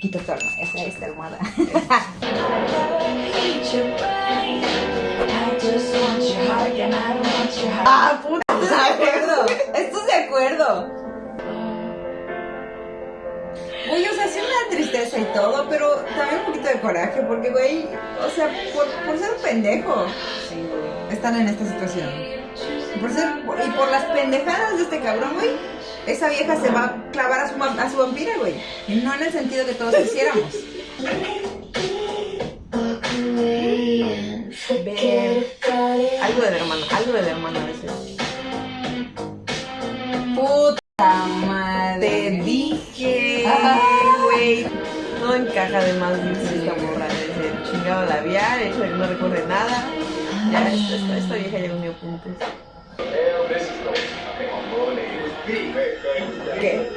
Quita tu almohada, esa es la almohada. ah, puta, estoy de acuerdo. Estoy de acuerdo. Güey, o sea, sí una tristeza y todo, pero también un poquito de coraje, porque, güey, o sea, por, por ser un pendejo, están en esta situación. Por ser, y por las pendejadas de este cabrón, güey, esa vieja se va clavar a su, ma- a su vampira, güey. No en el sentido que todos quisiéramos. Ver. Algo de la hermana, algo de la hermana a veces. Puta madre. Te dije, güey. No encaja además dice esta morra desde chingado labial, el hecho de que no recuerde nada. Ya, esta, esta, esta vieja ya unió puntos. ¿Qué?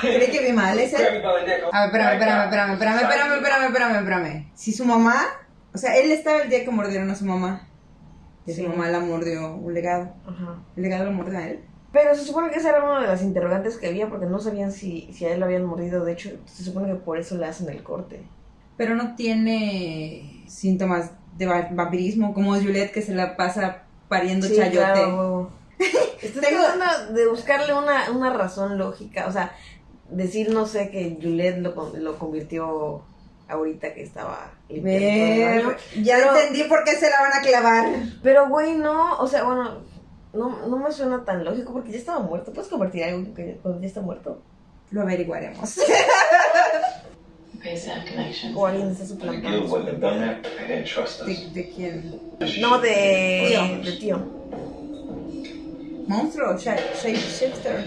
¿Cree que vi mal ese? A ver, espérame, espérame, espérame, espérame, espérame, espérame, espérame, espérame. Si su mamá, o sea, él estaba el día que mordieron a su mamá. Y su mamá la mordió un legado. Ajá. ¿El legado lo mordió a él? Pero se supone que esa era una de las interrogantes que había porque no sabían si, si a él lo habían mordido. De hecho, se supone que por eso le hacen el corte. Pero no tiene síntomas de va- vampirismo, como Juliet que se la pasa pariendo Sí, chayote. claro. Estoy Tengo- tratando de buscarle una, una razón lógica. O sea, decir, no sé, que Juliet lo, con- lo convirtió ahorita que estaba limpiando ya Pero- entendí por qué se la van a clavar. Pero, güey, no, o sea, bueno, no, no me suena tan lógico porque ya estaba muerto. ¿Puedes convertir a algo que cuando ya está muerto? Lo averiguaremos. O alguien está suplantando. su identidad. ¿De, de quién? No, de Tío. de tío. Monstruo, Shape- Shapeshifter.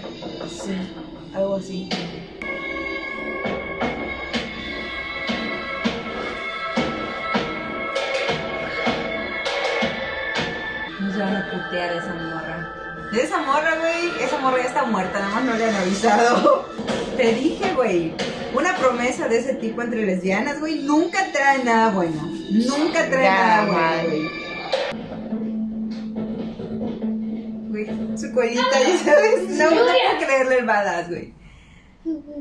Sí, algo así. No se van a putear a esa morra. De esa morra, güey. Esa morra ya está muerta, nada más no le han avisado. Te dije, güey. Una promesa de ese tipo entre lesbianas, güey, nunca trae nada bueno. Nunca trae Ya, nada bueno, güey. Ya sabes. No, no puedo creerle el badass, güey.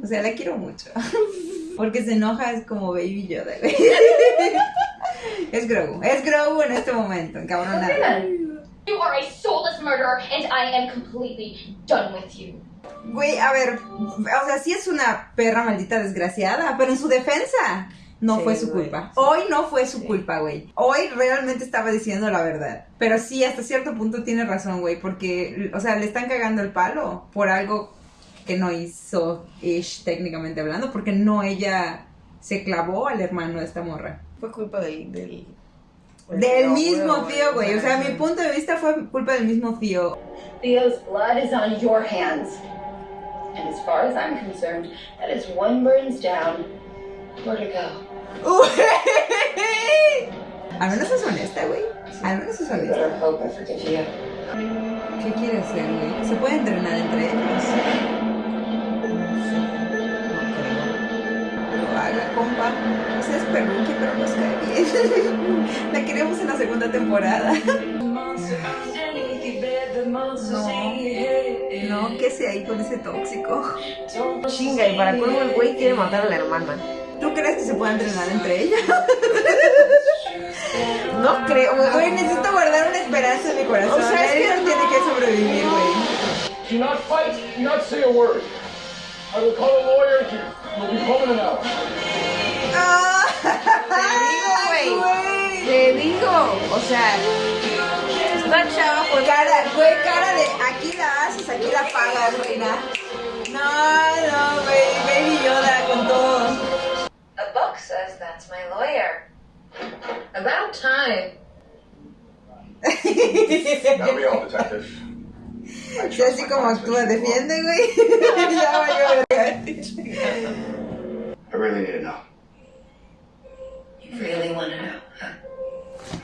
O sea, la quiero mucho. Porque se enoja, es como Baby Yoda, güey. Es Grogu. Es Grogu en este momento, encabronada. You are a soulless murderer, and I am completely done with you. Güey, a ver, o sea, sí es una perra maldita desgraciada, pero en su defensa no Sí, fue su güey. culpa. Sí. Hoy no fue su Sí. culpa, güey. Hoy realmente estaba diciendo la verdad. Pero sí, hasta cierto punto tiene razón, güey, porque, o sea, le están cagando el palo por algo que no hizo Ish, técnicamente hablando, porque no ella se clavó al hermano de esta morra. Fue culpa del. Del, Del mismo tío, güey. O sea, mi punto de vista fue culpa del mismo tío. Theo's blood is on your hands. And as far as I'm concerned, that is one burns down. Go? Al menos es honesta, güey. Al menos es honesta. ¿Qué quiere hacer, güey? Se puede entrenar entre ellos. Lo haga, compa. O sea, es perruque, pero nos cae bien. La queremos en la segunda temporada. No, no, que sea ahí con ese tóxico. Chinga, y para colmo el güey quiere matar a la hermana. ¿Tú crees que se puede entrenar entre ellos? No creo, Güey, necesito guardar una esperanza en mi corazón. O sea, es que no. tiene que sobrevivir, güey. Do not fight, do not say a word. I will call a lawyer here. You'll be home in an hour. ¡Ah! Te digo, güey. Te digo, o sea, esta chava fue Cara, güey, cara de aquí la haces, aquí la pagas, reina. No, no, güey, Baby Yoda con todo. Lawyer. About time. That'll be all, detective. I Sí, así como actúa, defiende, güey. ya valió, verga. I really need to know. You really want to know, huh?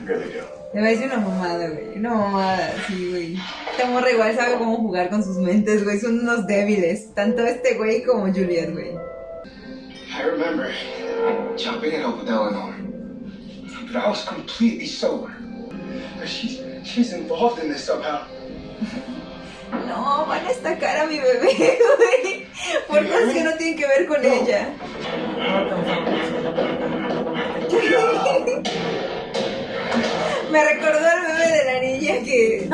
I really do. Le va a decir una mamada, güey. Una mamada, sí, güey. Esta morra igual sabe cómo jugar con sus mentes, güey. Son unos débiles. Tanto este güey como Juliet, güey. I remember jumping in with Eleanor, but I was completely sober. But she's she's involved in this somehow. no, van a estacar a mi bebé, güey. Por cosas que no tienen que ver con ella. Me recordó al bebé de la niña que.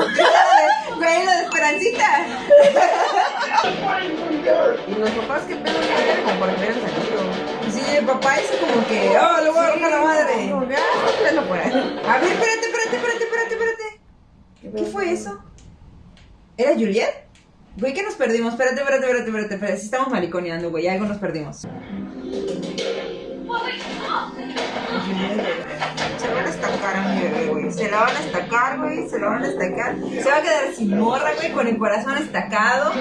Güey, lo de Esperancita. Y los papás que pedo que como por papá hizo como que. ¡Oh, le voy a romper la madre! Ah. A ver, espérate, espérate, espérate, espérate, espérate. ¿Qué fue eso? ¿Era Juliet? Güey, que nos perdimos. Espérate, espérate, espérate, espérate, espérate. Sí estamos mariconeando, güey. Algo nos perdimos. Se van a estacar a mi bebé, güey. Se la van a estacar, güey. Se la van a estacar. Se va a quedar sin morra, güey, con el corazón estacado.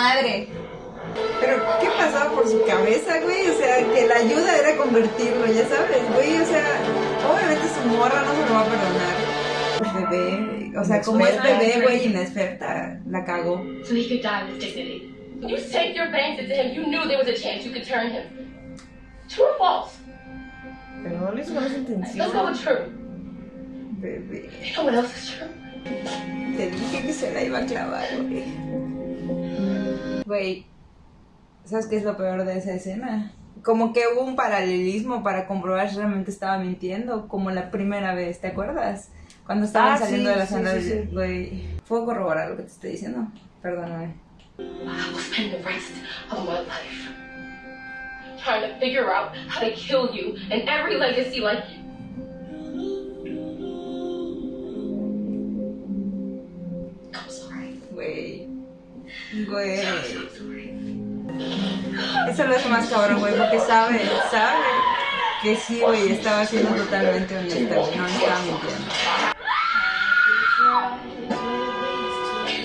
Madre. Pero, ¿qué pasaba por su cabeza, güey? O sea, que la ayuda era convertirlo, ya sabes, güey. O sea, obviamente su morra no se lo va a perdonar. Bebé, o sea, como es bebé, güey, inexperta, la cagó. So he could die with dignity. You saved your bands into him, you knew there was a chance you could turn him. True or false? Pero no lo hizo con esa Let's go intención. with true. Bebé. You know what else is true? Te dije que se la iba a clavar, güey. Güey, ¿sabes qué es lo peor de esa escena? Como que hubo un paralelismo para comprobar si realmente estaba mintiendo, como la primera vez, ¿te acuerdas? Cuando estaban Ah, saliendo sí, de la sí, sala, sí, sí. güey. Puedo corroborar lo que te estoy diciendo. Perdóname. I will spend the rest of my life trying to figure out how to kill you and every legacy like Güey. Eso lo hace más cabrón, güey, porque sabe, sabe que sí, güey, estaba siendo totalmente honesta, no estaba mintiendo.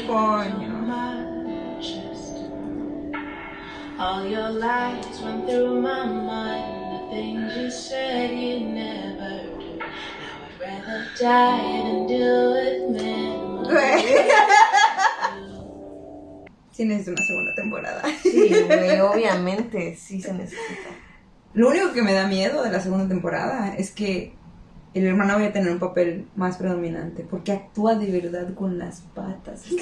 Coño. All your lies went through my mind. The things you said you never do. Now I'd rather die than deal with memories. Sí necesito una segunda temporada. Sí, güey, obviamente, sí se necesita. Lo único que me da miedo de la segunda temporada es que el hermano vaya a tener un papel más predominante, porque actúa de verdad con las patas.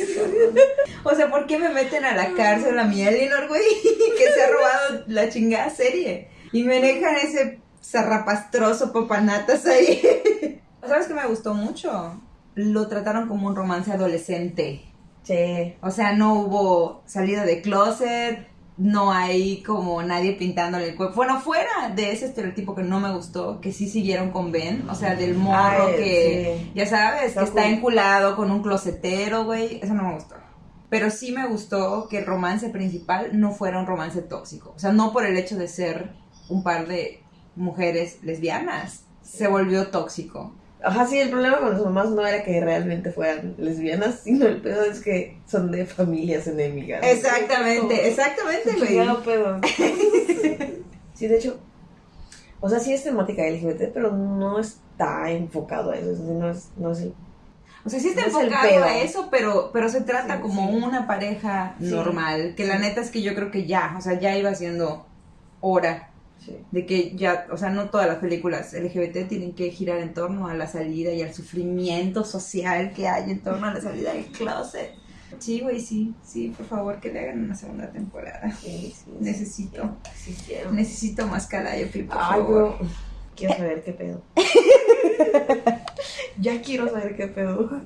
O sea, ¿por qué me meten a la cárcel a mi Eleanor, güey? Que se ha robado la chingada serie. Y me dejan ese zarrapastroso papanatas ahí. ¿Sabes qué me gustó mucho? Lo trataron como un romance adolescente. Sí. O sea, no hubo salida de closet, no hay como nadie pintándole el cuerpo. Bueno, fuera de ese estereotipo que no me gustó, que sí siguieron con Ben, o sea, del morro Ay, que, sí. ya sabes, Está que está enculado con un closetero, güey, eso no me gustó. Pero sí me gustó que el romance principal no fuera un romance tóxico. O sea, no por el hecho de ser un par de mujeres lesbianas, se volvió tóxico. Ajá, sí, el problema con las mamás no era que realmente fueran lesbianas, sino el pedo es que son de familias enemigas. Exactamente, exactamente, güey. Chingado pedo. Sí, de hecho, o sea, sí es temática LGBT, pero no está enfocado a eso. o sea, no es, no es el- O sea, sí está No enfocado a eso, pero, pero se trata Sí, como sí. una pareja Sí. normal. Que la neta es que yo creo que ya, o sea, ya iba siendo hora sí. de que ya, o sea, no todas las películas LGBT tienen que girar en torno a la salida y al sufrimiento social que hay en torno a la salida del closet. Sí, güey, sí, sí, por favor, que le hagan una segunda temporada. Sí, sí, Necesito, sí, quiero. necesito más Calliope, por Ay, favor. bro. Quiero saber qué pedo. ya quiero saber qué pedo.